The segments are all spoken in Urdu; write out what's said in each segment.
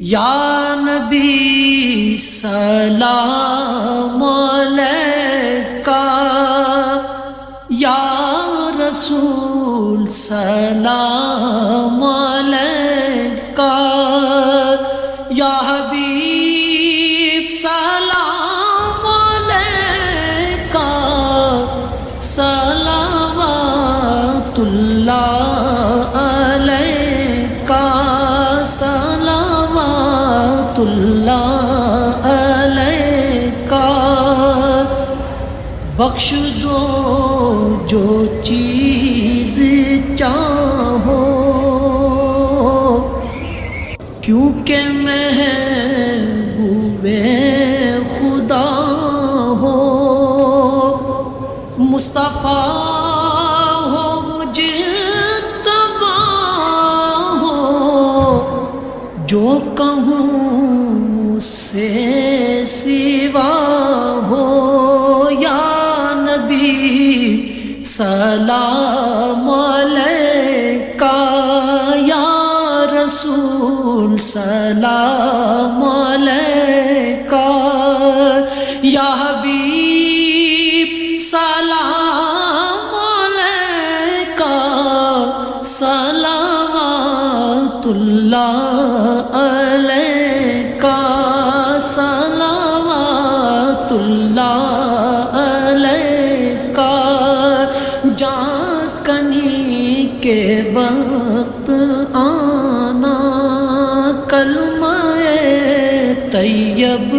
یا نبی سلام علیکہ یا رسول سلام علیکہ یا حبیب سلام اللہ بخش دو جو چیز چاہو کیونکہ محبوب خدا ہو مصطفیٰ سلام علیکہ یا رسول سلام علیکہ یا حبیب سلام جان کنی کے وقت آنا، کلمہ طیب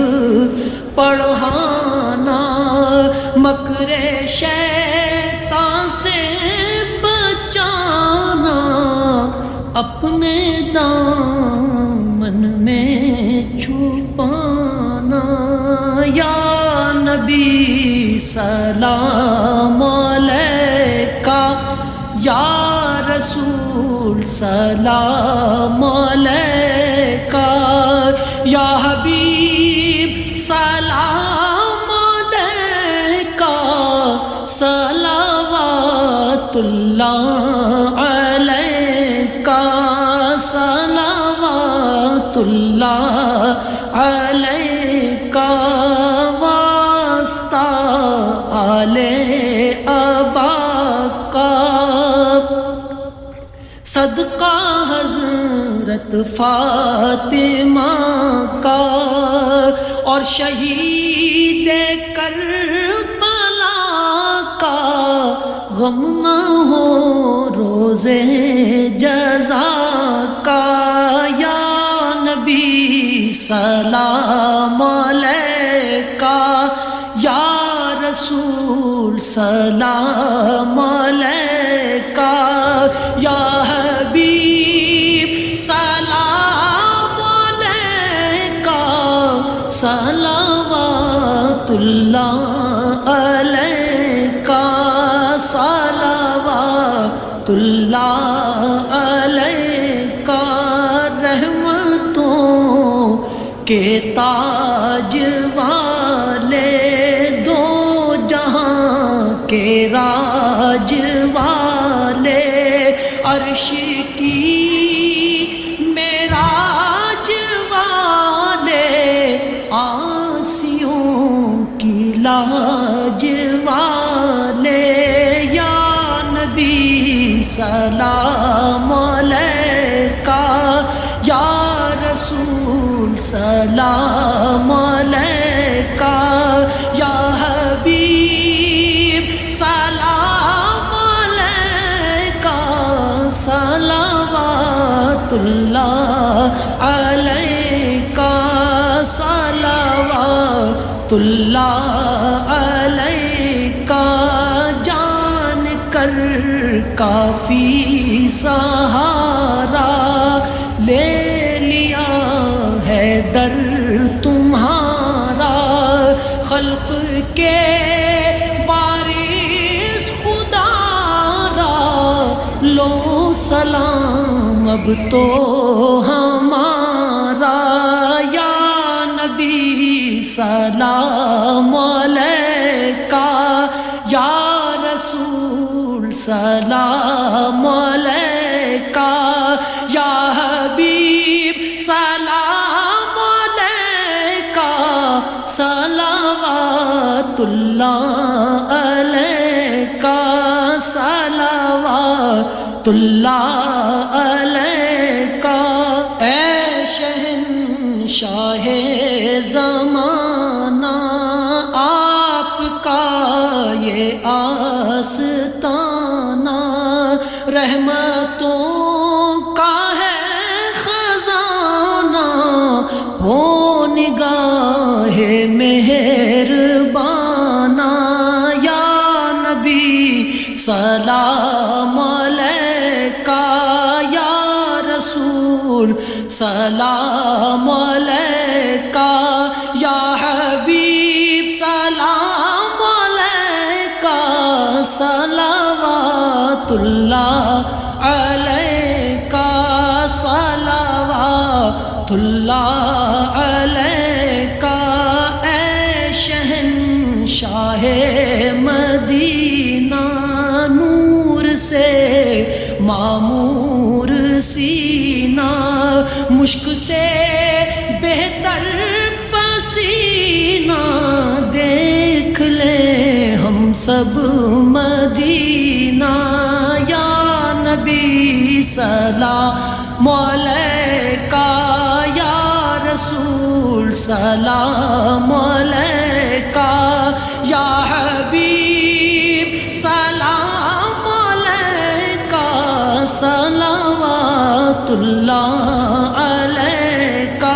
پڑھانا، مکر شیطان سے بچانا، اپنے دامن میں چھپانا۔ یا نبی، سلام علیکہ یا رسول سلام علیکہ یا حبیب سلام علیکہ صلوات اللہ علیکہ۔ صلوات صدقہ حضرت فاطمہ کا اور شہید کربلا کا غم نہ ہو روزے جزا کا یا نبی سلام علیکہ یا رسول سلام علیکہ صلوات اللہ علیہ کا صلوات اللہ علیہ کا رحمتوں کے تاجوان کی یا نبی سلام علیکہ یا رسول سلام علیکہ صلوات اللہ علیکہ، جان کر کافی سہارا لے لیا ہے در تمہارا۔ خلق کے بارش خدا را۔ لو سلام، اب تو ہمارا سلام کا یا رسول، سلام کا یا حبیب، سلام کا سلامات اللہ علیہ کا اللہ کا اے شہن یہ آستانہ رحمتوں کا ہے خزانہ ہو نگاہ مہربانہ۔ یا نبی، سلام علیکہ۔ یا رسول، سلام علیکہ۔ صلوات اللہ علیکہ صلوات اللہ علیکہ اے شہن شاہ مدینہ نور سے معمور سینہ۔ مشک سے بہتر پسینہ، دیکھ لے ہم سب نبی سلام علیکہ یا رسول سلام علیکہ یا حبیب سلام علیکہ صلوات اللہ علیکہ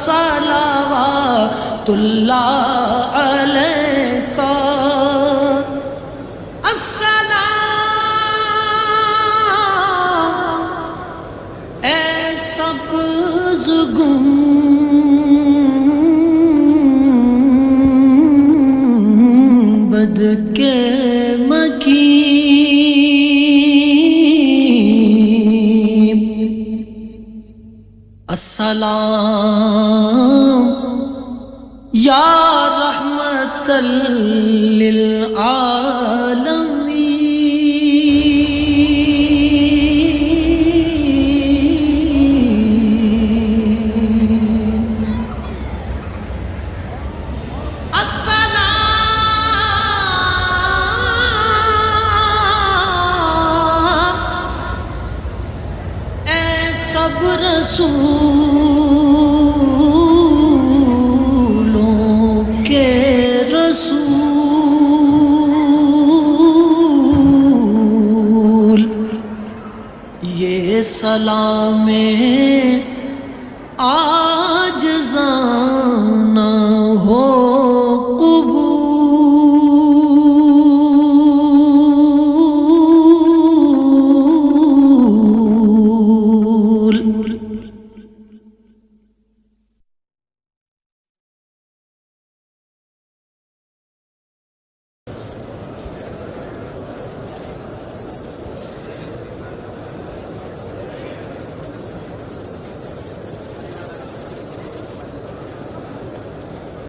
صلوات اللہ سبز گنبد کے مکین السلام۔ یا رحمت للعالمین۔ سلام